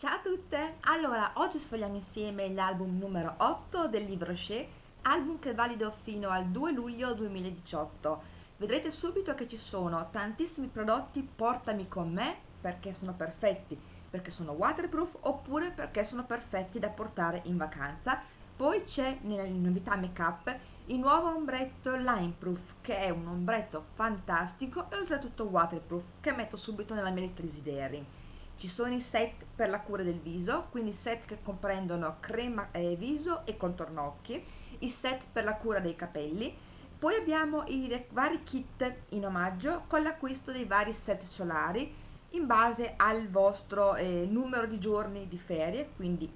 Ciao a tutte! Allora, oggi sfogliamo insieme l'album numero 8 del libro Shea, album che è valido fino al 2 luglio 2018. Vedrete subito che ci sono tantissimi prodotti portami con me perché sono perfetti, perché sono waterproof oppure perché sono perfetti da portare in vacanza. Poi c'è nelle novità make up il nuovo ombretto Limeproof che è un ombretto fantastico e oltretutto waterproof che metto subito nella mia lista desideri. Ci sono i set per la cura del viso, quindi set che comprendono crema eh, viso e contorno occhi, i set per la cura dei capelli, poi abbiamo i vari kit in omaggio con l'acquisto dei vari set solari in base al vostro eh, numero di giorni di ferie, quindi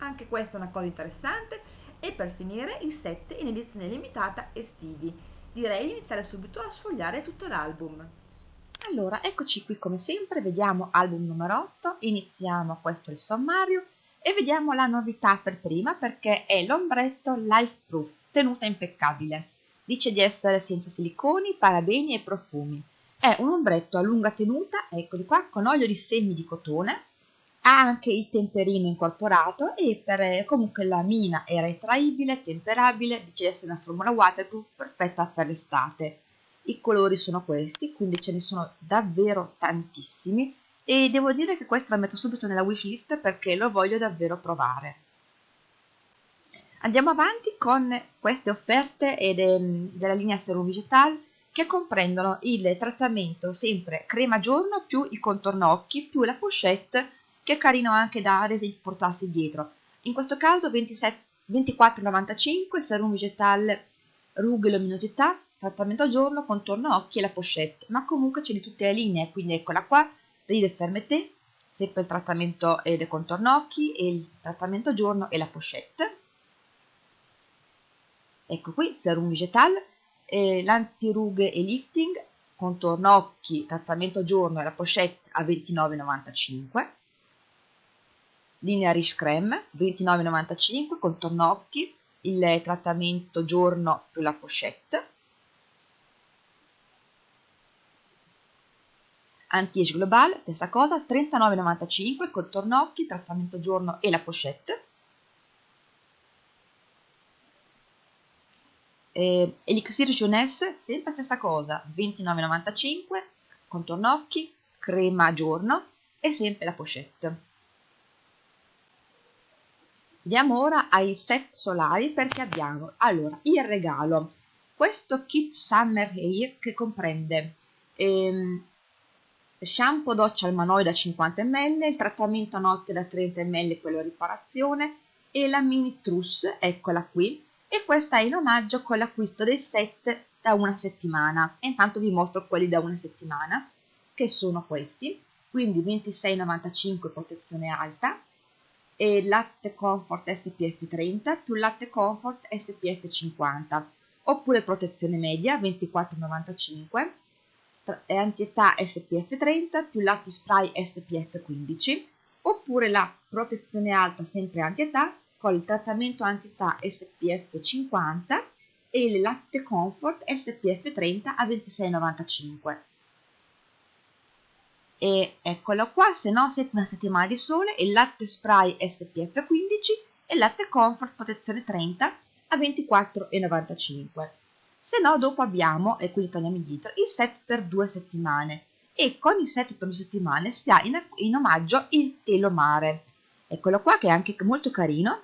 anche questa è una cosa interessante. E per finire i set in edizione limitata estivi. Direi di iniziare subito a sfogliare tutto l'album. Allora, eccoci qui come sempre, vediamo album numero 8, iniziamo questo il sommario e vediamo la novità per prima perché è l'ombretto Life Proof, tenuta impeccabile. Dice di essere senza siliconi, parabeni e profumi. È un ombretto a lunga tenuta, eccoli qua, con olio di semi di cotone, ha anche il temperino incorporato e per, comunque la mina è retraibile, temperabile, dice di essere una formula waterproof perfetta per l'estate i colori sono questi, quindi ce ne sono davvero tantissimi e devo dire che questo la metto subito nella wishlist perché lo voglio davvero provare. Andiamo avanti con queste offerte ed, ehm, della linea Serum Vegetal che comprendono il trattamento sempre crema giorno più il contorno occhi più la pochette che è carino anche da portarsi dietro. In questo caso 24,95 Serum Vegetal Rughe Luminosità trattamento a giorno, contorno occhi e la pochette, ma comunque c'è di tutte le linee, quindi eccola qua, Ride Fermeté, sempre il trattamento e del contorno occhi e il trattamento a giorno e la pochette. Ecco qui, serum vegetal, eh, l'antirughe e lifting, contorno occhi, trattamento a giorno e la pochette a 29,95. Linea Riche Creme, 29,95, contorno occhi, il trattamento giorno più la pochette. Anti-Age Global, stessa cosa, 39,95, contorno occhi, trattamento giorno e la pochette. Eh, Elixir Jeunesse, sempre stessa cosa, 29,95, contorno occhi, crema giorno e sempre la pochette. Andiamo ora ai set solari perché abbiamo allora il regalo, questo kit Summer Hair che comprende ehm, shampoo doccia al manoio da 50 ml, il trattamento a notte da 30 ml, quello riparazione, e la mini trousse, eccola qui, e questa è in omaggio con l'acquisto del set da una settimana. Intanto vi mostro quelli da una settimana, che sono questi, quindi 26,95 protezione alta, e latte comfort SPF 30 più latte comfort SPF 50, oppure protezione media 24,95 è antietà SPF 30 più latte spray SPF 15 oppure la protezione alta sempre antietà con il trattamento antietà SPF 50 e il latte comfort SPF 30 a 26,95 e eccolo qua se no siete una settimana di sole il latte spray SPF 15 e il latte comfort protezione 30 a 24,95 se no dopo abbiamo, e quindi torniamo indietro, il set per due settimane e con il set per due settimane si ha in, in omaggio il telo mare. Eccolo qua che è anche molto carino,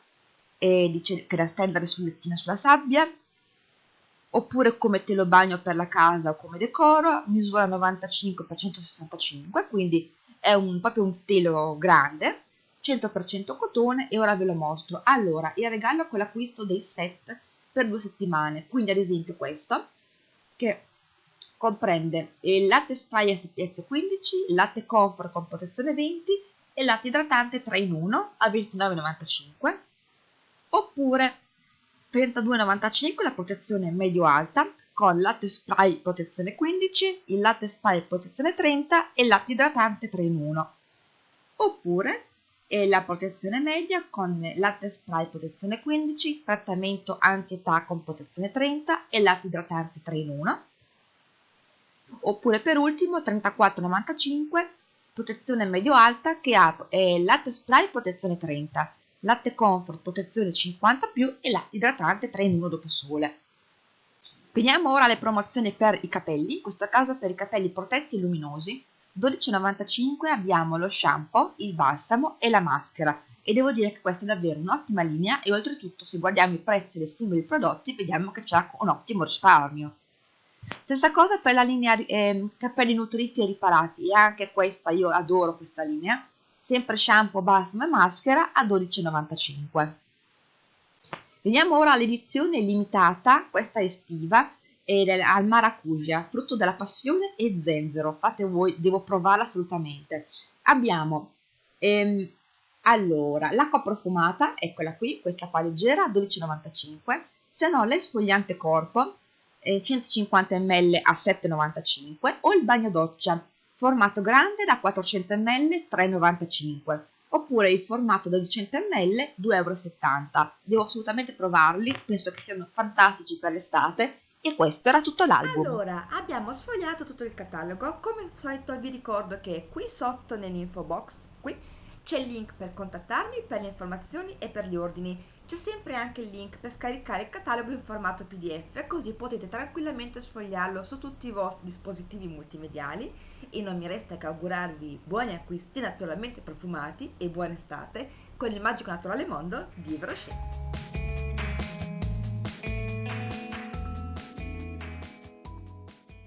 e dice che da stendere sul lettino sulla sabbia, oppure come telo bagno per la casa o come decoro, misura 95 x 165, quindi è un, proprio un telo grande, 100% cotone e ora ve lo mostro. Allora, il regalo con l'acquisto del set per due settimane. Quindi ad esempio questo, che comprende il latte spray SPF 15, il latte comfort con protezione 20 e latte idratante 3 in 1 a 29,95 oppure 32,95 la protezione medio-alta con latte spray protezione 15, il latte spray protezione 30 e il latte idratante 3 in 1 oppure e la protezione media con latte spray protezione 15, trattamento anti-età con protezione 30 e latte idratante 3 in 1. Oppure per ultimo 34,95 protezione medio-alta che ha eh, latte spray protezione 30, latte comfort protezione 50 più e latte idratante 3 in 1 dopo sole. Veniamo ora alle promozioni per i capelli, in questo caso per i capelli protetti e luminosi. 12,95 abbiamo lo shampoo, il balsamo e la maschera e devo dire che questa è davvero un'ottima linea e oltretutto se guardiamo i prezzi dei singoli prodotti vediamo che c'è un ottimo risparmio. Stessa cosa per la linea eh, capelli nutriti e riparati e anche questa io adoro questa linea, sempre shampoo, balsamo e maschera a 12,95. Veniamo ora all'edizione limitata, questa estiva, ed è al maracuja, frutto della passione e zenzero. Fate voi, devo provarla assolutamente. Abbiamo ehm, allora l'acqua profumata, eccola qui, questa qua leggera, 12,95. Se no l'esfoliante corpo, eh, 150 ml a 7,95 o il bagno doccia, formato grande da 400 ml, 3,95 oppure il formato da 200 ml 2,70 euro. Devo assolutamente provarli, penso che siano fantastici per l'estate e questo era tutto l'album. Allora, abbiamo sfogliato tutto il catalogo, come al solito vi ricordo che qui sotto nell'info box, qui, c'è il link per contattarmi per le informazioni e per gli ordini. C'è sempre anche il link per scaricare il catalogo in formato PDF, così potete tranquillamente sfogliarlo su tutti i vostri dispositivi multimediali e non mi resta che augurarvi buoni acquisti naturalmente profumati e buona estate con il magico naturale mondo di Brochet.